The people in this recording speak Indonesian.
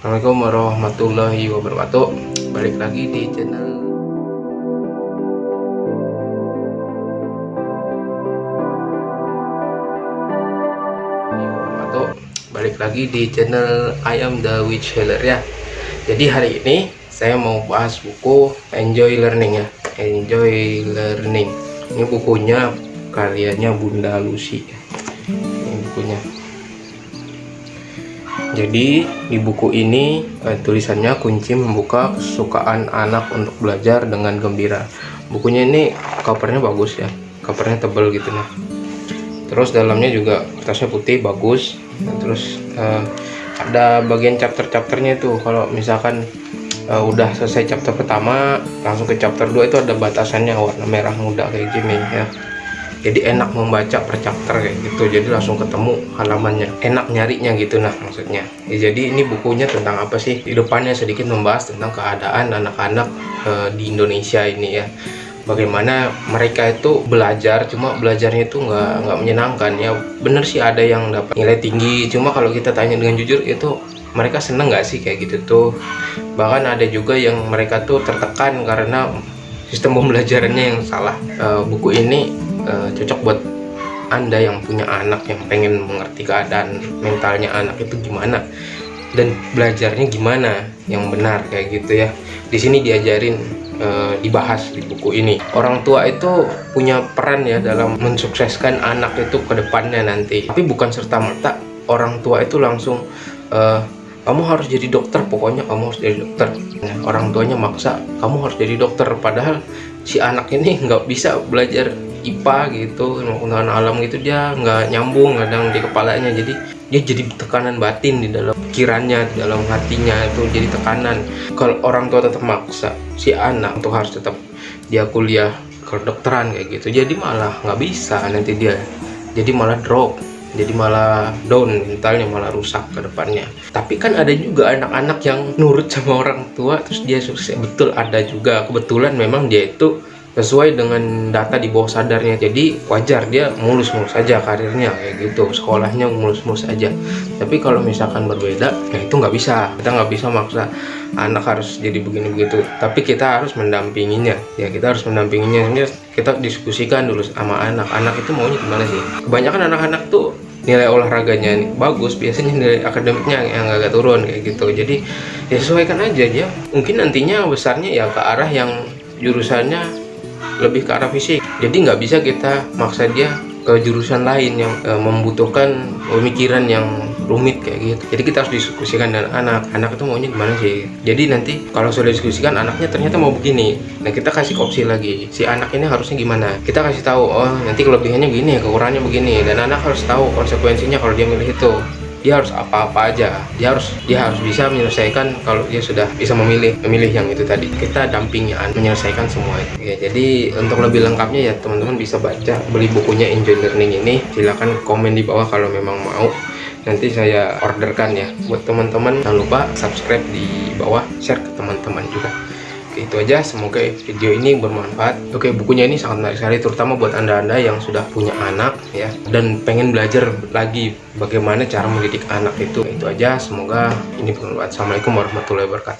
Assalamualaikum warahmatullahi wabarakatuh. Balik lagi di channel. Balik lagi di channel Ayam The Witch Healer ya. Jadi hari ini saya mau bahas buku Enjoy Learning ya. Enjoy Learning. Ini bukunya karyanya Bunda Lucy. Ini bukunya jadi di buku ini eh, tulisannya kunci membuka kesukaan anak untuk belajar dengan gembira. Bukunya ini covernya bagus ya, covernya tebel gitu nah. Terus dalamnya juga kertasnya putih bagus. Nah, terus eh, ada bagian chapter-chapternya itu. Kalau misalkan eh, udah selesai chapter pertama, langsung ke chapter 2 itu ada batasannya warna merah muda kayak gini ya jadi enak membaca per chapter kayak gitu. Jadi langsung ketemu halamannya. Enak nyarinya gitu nah maksudnya. Ya, jadi ini bukunya tentang apa sih? Di depannya sedikit membahas tentang keadaan anak-anak e, di Indonesia ini ya. Bagaimana mereka itu belajar cuma belajarnya itu nggak nggak menyenangkan ya. Bener sih ada yang dapat nilai tinggi cuma kalau kita tanya dengan jujur itu mereka seneng nggak sih kayak gitu tuh? Bahkan ada juga yang mereka tuh tertekan karena sistem pembelajarannya yang salah. E, buku ini uh, cocok buat anda yang punya anak yang pengen mengerti keadaan mentalnya anak itu gimana dan belajarnya gimana yang benar kayak gitu ya. Di sini diajarin uh, dibahas di buku ini. Orang tua itu punya peran ya dalam mensukseskan anak itu ke depannya nanti. Tapi bukan serta merta orang tua itu langsung uh, kamu harus jadi dokter pokoknya kamu harus jadi dokter. Nah, orang tuanya maksa kamu harus jadi dokter. Padahal si anak ini nggak bisa belajar IPA gitu pengetahuan alam gitu dia nggak nyambung kadang di kepalanya. Jadi dia jadi tekanan batin di dalam pikirannya di dalam hatinya itu jadi tekanan. Kalau orang tua tetap maksa si anak untuk harus tetap dia kuliah kedokteran kayak gitu. Jadi malah nggak bisa nanti dia. Jadi malah drop jadi malah down mentalnya malah rusak ke depannya. Tapi kan ada juga anak-anak yang nurut sama orang tua terus dia sukses. Betul ada juga. Kebetulan memang dia itu sesuai dengan data di bawah sadarnya. Jadi wajar dia mulus-mulus saja karirnya kayak gitu. Sekolahnya mulus-mulus saja tapi kalau misalkan berbeda ya itu nggak bisa. Kita nggak bisa maksa anak harus jadi begini begitu tapi kita harus mendampinginya. Ya kita harus mendampinginya. Kita diskusikan dulu sama anak. Anak itu maunya gimana sih? Kebanyakan anak-anak tuh nilai olahraganya nih bagus biasanya nilai akademiknya yang agak turun kayak gitu. Jadi ya sesuaikan aja dia mungkin nantinya besarnya ya ke arah yang jurusannya lebih ke arah fisik. Jadi nggak bisa kita maksa dia ke jurusan lain yang e, membutuhkan pemikiran yang rumit kayak gitu. Jadi kita harus diskusikan dengan anak. Anak itu maunya gimana sih? Jadi nanti kalau sudah diskusikan anaknya ternyata mau begini. Nah kita kasih opsi lagi. Si anak ini harusnya gimana? Kita kasih tahu oh nanti kelebihannya gini kekurangannya begini. Dan anak harus tahu konsekuensinya kalau dia milih itu dia harus apa-apa aja. Dia harus dia harus bisa menyelesaikan kalau dia sudah bisa memilih memilih yang itu tadi. Kita dampingi menyelesaikan semua itu. Ya jadi untuk lebih lengkapnya ya teman-teman bisa baca beli bukunya Enjoy Learning ini. Silahkan komen di bawah kalau memang mau. Nanti saya orderkan ya. Buat teman-teman jangan lupa subscribe di bawah share ke teman-teman juga Oke, itu aja semoga video ini bermanfaat. Oke bukunya ini sangat menarik sekali terutama buat anda-anda yang sudah punya anak ya dan pengen belajar lagi bagaimana cara mendidik anak itu. Itu aja semoga ini bermanfaat. Assalamualaikum warahmatullahi wabarakatuh